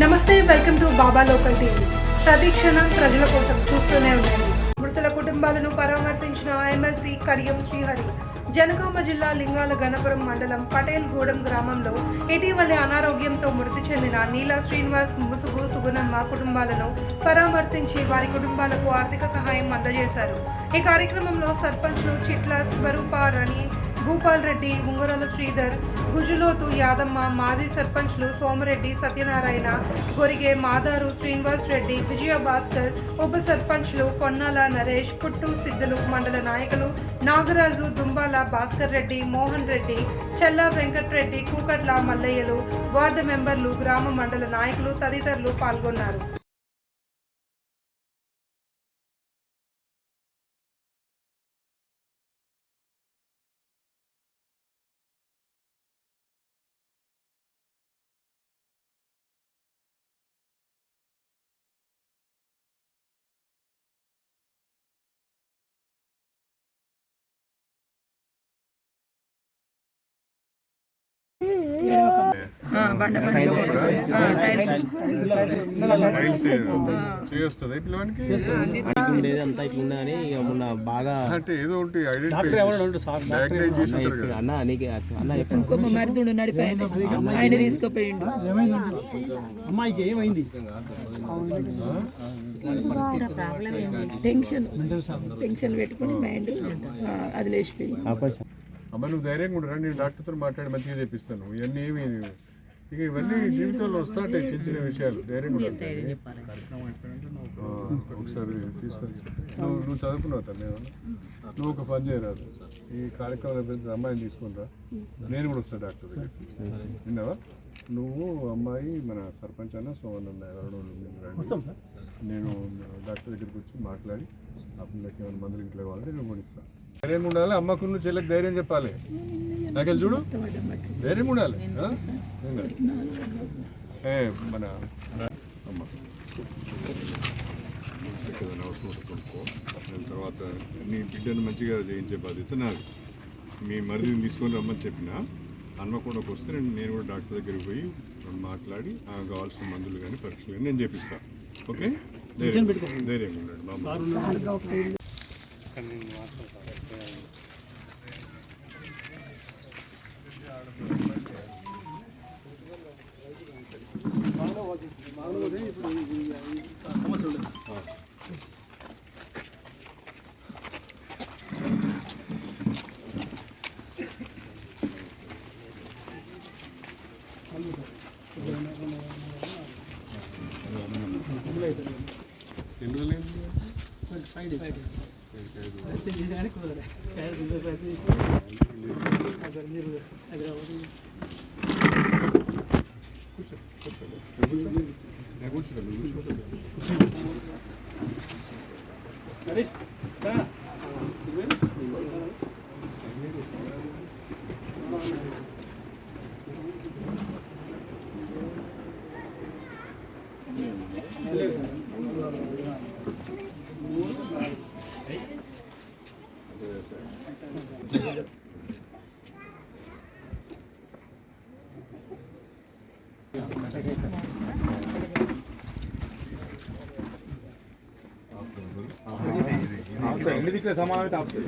నమస్తే welcome to Baba local TV. ప్రతి క్షణం ప్రజల కోసం చూస్తూనే ఉండండి. మృతుల కుటుంబాలను పరామర్శించిన ఎమ్మెల్సీ కడియం శ్రీహరి. జనగామ జిల్లా లింగాల గణపురం మండలం పటేల్ గూడెం గ్రామంలో ఇటీవలే అనారోగ్యంతో మృతి చెందిన నీలా శ్రీనివాస్ ముసుగు సుగుణమ్మ కుటుంబాలను పరామర్శించి వారి కుటుంబాలకు ఆర్థిక సహాయం అందజేశారు. ఈ కార్యక్రమంలో సర్పంచ్లు చిట్ల స్వరూప రణి భూపాల్ రెడ్డి ఉంగరాల శ్రీధర్ గుజులోతు యాదమ్మ మాజీ సర్పంచ్లు సోమరెడ్డి సత్యనారాయణ గొరిగే మాదారు శ్రీనివాస్ రెడ్డి విజయ భాస్కర్ ఉప సర్పంచ్లు పొన్నాల నరేష్ పుట్టు సిద్ధులు మండల నాయకులు నాగరాజు దుంబాల భాస్కర్ రెడ్డి మోహన్ రెడ్డి చెల్లా వెంకట్రెడ్డి కూకట్ల మల్లయ్యలు వార్డు మెంబర్లు గ్రామ మండల నాయకులు తదితరులు పాల్గొన్నారు. బాగా అంటే ఏదో ఒకటి అన్న అన్న ఇంకొక మరిదుడు ఆయన తీసుకుపోయిండు. అమ్మాయికి ఏమైంది? టెన్షన్ టెన్షన్ పెట్టుకుని మైండ్ అది లేచిపోయింది. అమ్మ నువ్వు ధైర్యంగా ఉండరా నేను డాక్టర్తో మాట్లాడి మంచిగా చేపిస్తాను. ఇవన్నీ ఏమి ఇక ఇవన్నీ జీవితంలో వస్తాంటాయి చిన్న చిన్న విషయాలు. ధైర్యంగా ఉండాలి ఆ, ఒకసారి తీసుకొని నువ్వు నువ్వు చదువుకున్నావు తను ఏమన్నా? నువ్వు ఒక పని చేయరాదు ఈ కార్యక్రమం పెద్ద అమ్మాయిని తీసుకునిరా నేను కూడా వస్తాను డాక్టర్ దగ్గర విన్నావా? నువ్వు అమ్మాయి మన సర్పంచ్ అన్న సోమన్ అన్న నేను డాక్టర్ దగ్గరికి వచ్చి మాట్లాడి ఆ పిల్లకి ఏమైనా మందులు ఇంట్లో కావాలంటే నేను కొనిస్తాను ధైర్యం ఉండాలి. అమ్మకు నువ్వు చెల్లెకి ధైర్యం చెప్పాలి. నాకెళ్ళి చూడు. కాదు. ఏ మన కొనుక్కో. దాని తర్వాత నీ బిడ్డను మంచిగా చేయించే బాధ్యత నాది. మీ మరిదిని తీసుకొని రమ్మని చెప్పిన హన్మకొండకు వస్తే నేను నేను కూడా డాక్టర్ దగ్గరికి పోయి మాట్లాడి ఆ కావాల్సిన మందులు కానీ పరీక్షలు కానీ నేను చేపిస్తాను ఓకే? ధైర్యం ఉండండి. బాబు ఎన్ని రోజులు నేను కూర్చుంటాను నువ్వు కూర్చో. 내가 고치라 මිදිකේ සමාවෙට අපේ